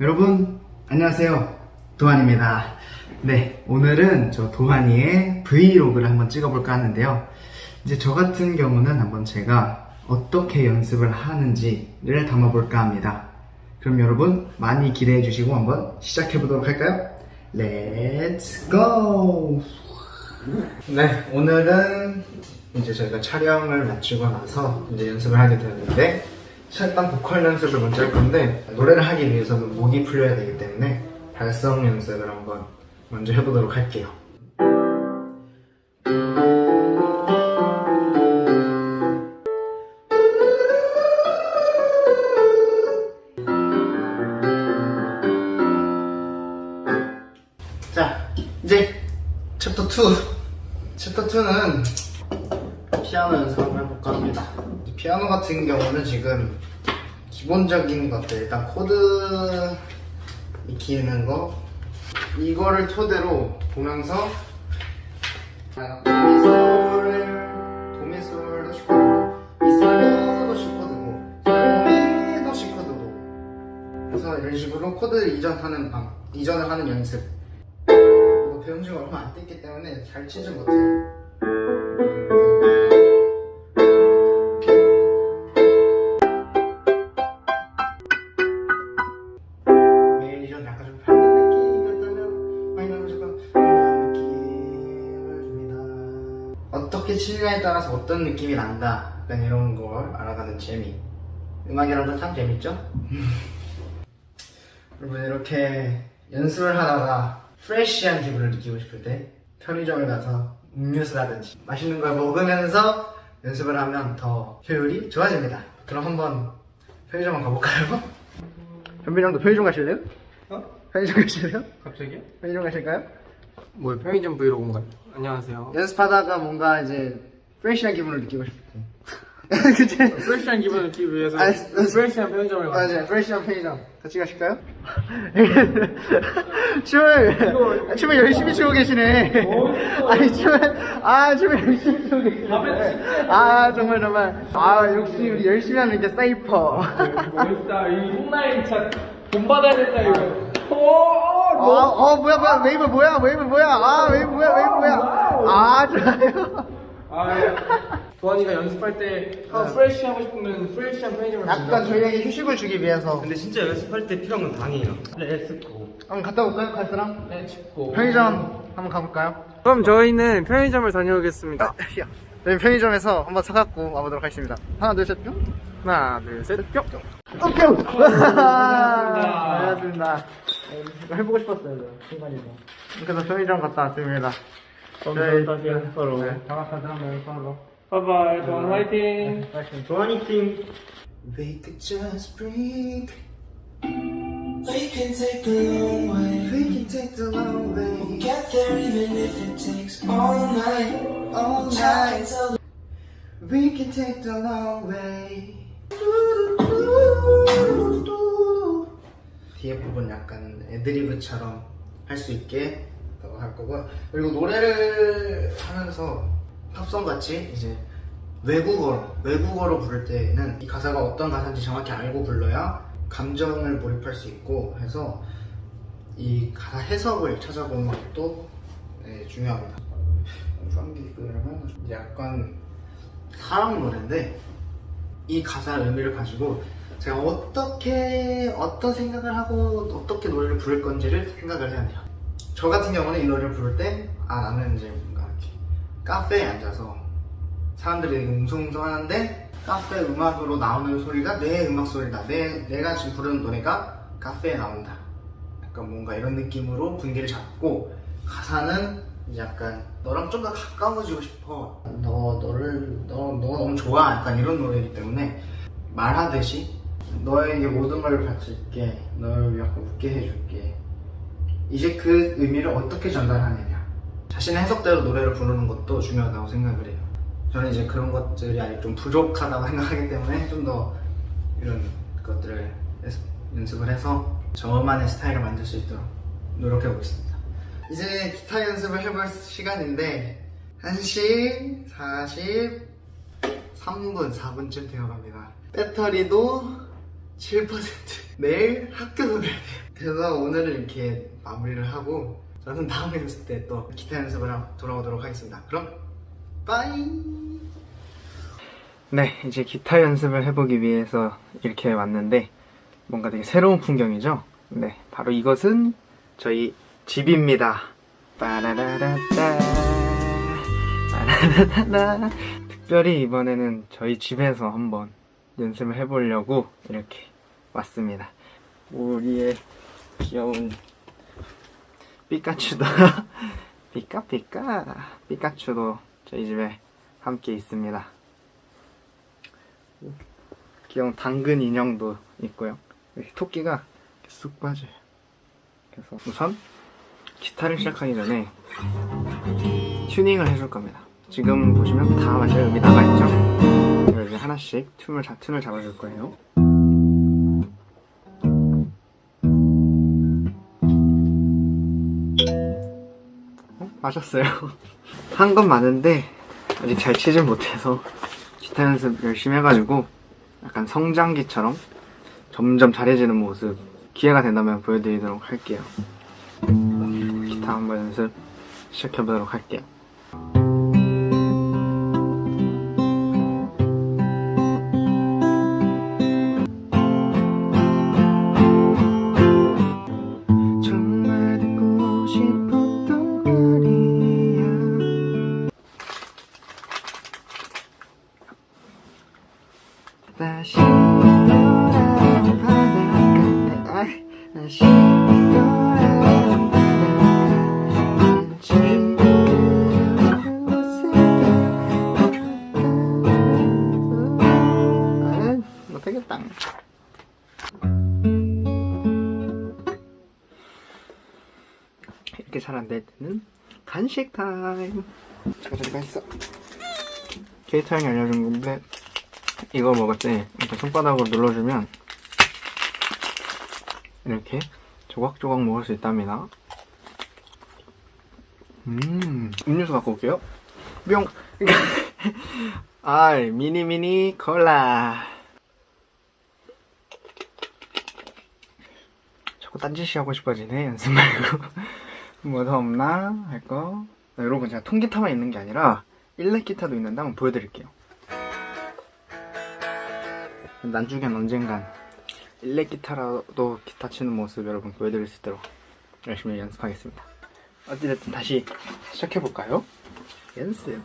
여러분 안녕하세요 도환입니다 네 오늘은 저 도환이의 브이로그를 한번 찍어볼까 하는데요 이제 저 같은 경우는 한번 제가 어떻게 연습을 하는지를 담아볼까 합니다 그럼 여러분 많이 기대해 주시고 한번 시작해 보도록 할까요? Let's go! 네 오늘은 이제 저희가 촬영을 마치고 나서 이제 연습을 하게 되었는데 일단 보컬 연습을 먼저 할 건데 노래를 하기 위해서는 목이 풀려야 되기 때문에 발성 연습을 한번 먼저 해보도록 할게요. 자, 이제 챕터 2. 챕터 2는 피아노 연습을. 피아노 같은 경우는 지금 기본적인 것들, 일단 코드 익히는 거, 이거를 토대로 보면서 도미솔을, 도미솔도 C코드고, 미솔도 C코드고, 도미도 C코드고, 그래서 이런 식으로 코드 이전하는 방, 이전을 하는 연습. 배운 지가 얼마 안 됐기 때문에 잘 치지 못해요. 이션 약간 좀 밝은 느낌 같다면 마이너는 조금 우아한 느낌을 줍니다. 어떻게 치느냐에 따라서 어떤 느낌이 난다. 약간 이런 걸 알아가는 재미. 음악이라도 참 재밌죠? 여러분 이렇게 연습을 하다가 프레쉬한 기분을 느끼고 싶을 때 편의점을 가서 음료수라든지 맛있는 걸 먹으면서 연습을 하면 더 효율이 좋아집니다. 그럼 한번 편의점 가볼까요? 현빈 형도 편의점 가실래요? 어? 편의점 가실래요? 갑자기요? 편의점 가실까요? 뭐 편의점 브이로그인가요? 안녕하세요. 연습하다가 뭔가 이제 프레쉬한 기분을 느끼고 때 그치? 프레시한 기분을 느끼기 위해서 아니, 프레시한 편의점을 가요. 맞아요 프레쉬한 편의점 같이 가실까요? 춤을 춤을 열심히 추고 계시네 아니 춤을 아 춤을 열심히 추고 계시네 아 정말 정말 아 역시 우리 열심히 하는 게 사이퍼 멋있다. 이 홈라인 진짜 돈 받아야 된다 이거. 오, 어, 어 뭐야 뭐야 웨이브 뭐야 웨이브 뭐야 아 웨이브 뭐야 웨이브 뭐야 아 좋아요 아, 예. 도환이가 연습할 때 아, fresh 하고 싶으면 fresh한 편의점을 약간 저희에게 휴식을 주기 위해서 근데 진짜 연습할 때 필요한 건 당이에요. Let's go. 한번 갔다 올까요 갈사람? 네, 춥고. 편의점 한번 가볼까요? 그럼 저희는 편의점을 다녀오겠습니다. 저희 편의점에서 한번 사갖고 와보도록 하겠습니다 하나 둘셋 뿅 하나, 둘, 셋, 뿅. 뿅! 반갑습니다 이거 해보고 싶었어요 순간이서 그래서 편의점 갔다 왔습니다 저희 다시 서로. 네, 장학하자 하면 서로 바이바이, 도환 화이팅. 도환이 팀. We could just breathe We can take the long way. We can take the long way Get there even if it takes all night. all night We can take the long way. 뒤에 부분 약간 애드리브처럼 할 수 있게 할 거고 그리고 노래를 하면서 팝송 같이 이제 외국어로 외국어로 부를 때는 이 가사가 어떤 가사인지 정확히 알고 불러야 감정을 몰입할 수 있고 해서 이 가사 해석을 찾아보는 것도 네, 중요합니다. 그러면 약간 사랑 노래인데 이 가사 의미를 가지고 제가 어떻게 어떤 생각을 하고 어떻게 노래를 부를 건지를 생각을 해야 돼요. 저 같은 경우는 이 노래를 부를 때 아 나는 이제 뭔가 이렇게 카페에 앉아서 사람들이 웅성웅성 하는데 카페 음악으로 나오는 소리가 내 음악 소리다. 내 내가 지금 부르는 노래가 카페에 나온다. 약간 뭔가 이런 느낌으로 분기를 잡고 가사는 약간 너랑 좀 더 가까워지고 싶어. 너 너를 너 너가 너무 좋아. 약간 이런 노래이기 때문에 말하듯이 너에게 모든 걸 바칠게. 너를 약간 웃게 해줄게. 이제 그 의미를 어떻게 전달하느냐. 자신의 해석대로 노래를 부르는 것도 중요하다고 생각을 해요. 저는 이제 그런 것들이 아직 좀 부족하다고 생각하기 때문에 좀 더 이런 것들을 연습- 연습을 해서 저만의 스타일을 만들 수 있도록 노력해 보겠습니다. 이제 기타 연습을 해볼 시간인데 1시 43분, 4분쯤 되어갑니다. 배터리도 7% 내일 학교도 가야 돼요. 그래서 오늘은 이렇게 마무리를 하고 저는 다음 연습 때 또 기타 연습을 하러 돌아오도록 하겠습니다. 그럼 빠이! 네 이제 기타 연습을 해보기 위해서 이렇게 왔는데 뭔가 되게 새로운 풍경이죠? 네 바로 이것은 저희 집입니다 빠라라라따 빠라라라라 특별히 이번에는 저희 집에서 한번 연습을 해보려고 이렇게 왔습니다. 우리의 귀여운 피카츄도 피카피카 피카츄도 저희 집에 함께 있습니다. 귀여운 당근 인형도 있고요. 토끼가 쑥 빠져요. 그래서 우선 기타를 시작하기 전에 튜닝을 해줄 겁니다. 지금 보시면 다 완전 음이 나가 있죠? 이걸 이제 하나씩 튠을, 잡, 튠을 잡아줄 거예요. 어? 맞았어요. 한 건 많은데 아직 잘 치질 못해서 기타 연습 열심히 해가지고 약간 성장기처럼 점점 잘해지는 모습 기회가 된다면 보여드리도록 할게요. 기타 한번 연습 시작해보도록 할게요. 다시 잘 안 될 때는 간식 타임. 잠깐 저리가 있어. 케이트 형이 알려준 건데 이거 먹을 때 이렇게 손바닥으로 눌러주면 이렇게 조각조각 먹을 수 있답니다. 음, 음료수 갖고 올게요. 뿅. 아, 미니 미니 콜라. 자꾸 딴짓이 하고 싶어지네 연습 말고. 뭐 더 없나 할 거. 네, 여러분 제가 통기타만 있는 게 아니라 일렉 기타도 있는데 한번 보여드릴게요. 나중엔 언젠간 일렉 기타라도 기타 치는 모습 여러분 보여드릴 수 있도록 열심히 연습하겠습니다. 어찌됐든 다시 시작해볼까요? 연습.